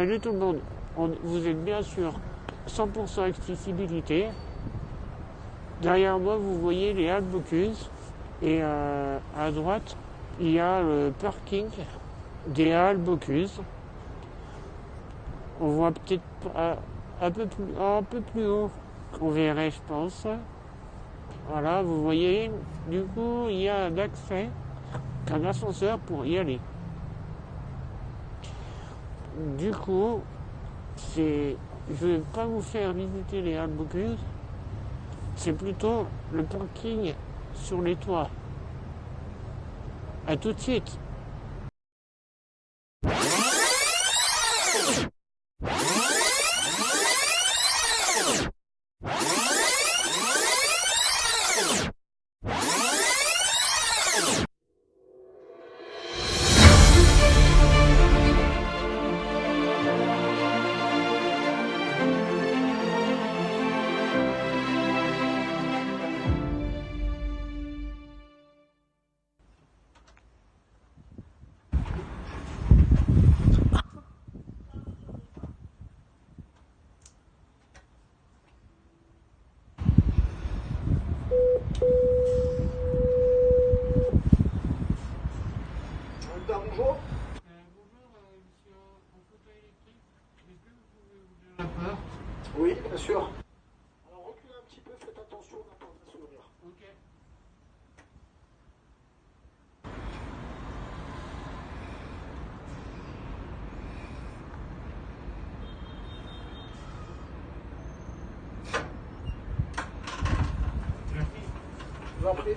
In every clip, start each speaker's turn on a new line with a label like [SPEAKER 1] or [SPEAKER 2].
[SPEAKER 1] Salut tout le monde, On- vous êtes bien sûr 100% accessibilité. Derrière moi, vous voyez les Halles Bocuse et euh, à droite, il y a le parking des Halles Bocuse. On voit peut-être pas- un peu plus, un peu plus haut qu'on verrait, je pense. Voilà, vous voyez, du coup, il y a un accès, un ascenseur pour y aller. Du coup, c'est, je vais pas vous faire visiter les Halles c'est plutôt le parking sur les toits. À tout de suite.
[SPEAKER 2] Oui, bien sûr. Alors reculez un petit peu, faites attention, on n'a pas à s'ouvrir. Je vous en prie.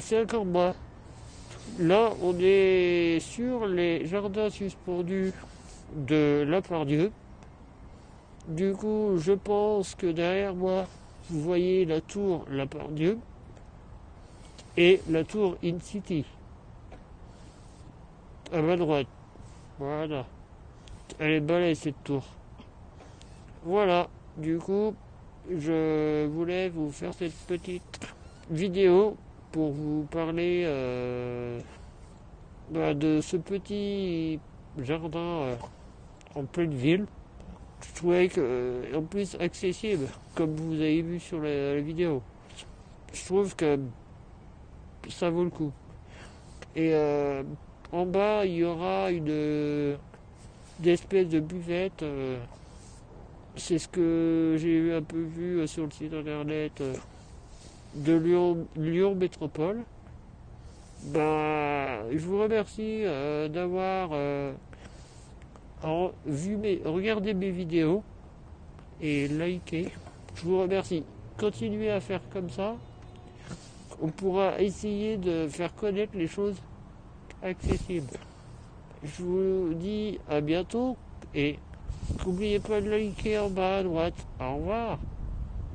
[SPEAKER 1] C'est encore moi. Là, on est sur les jardins suspendus de La Pardieu. Du coup, je pense que derrière moi, vous voyez la tour La Pardieu et la tour In City. À ma droite. Voilà. Elle est balèze cette tour. Voilà. Du coup, je voulais vous faire cette petite vidéo pour vous parler euh, bah, de ce petit jardin euh, en pleine ville. Je trouvais que, euh, en plus accessible, comme vous avez vu sur la, vidéo. Je trouve que ça vaut le coup. Et en bas, il y aura une, une espèce de buvette. c'est ce que j'ai un peu vu sur le site internet. De Lyon, Métropole. Ben, je vous remercie euh, d'avoir euh, mes, regardé mes vidéos et liké. Je vous remercie. Continuez à faire comme ça. On pourra essayer de faire connaître les choses accessibles. Je vous dis à bientôt et n'oubliez pas de liker en bas à droite. Au revoir.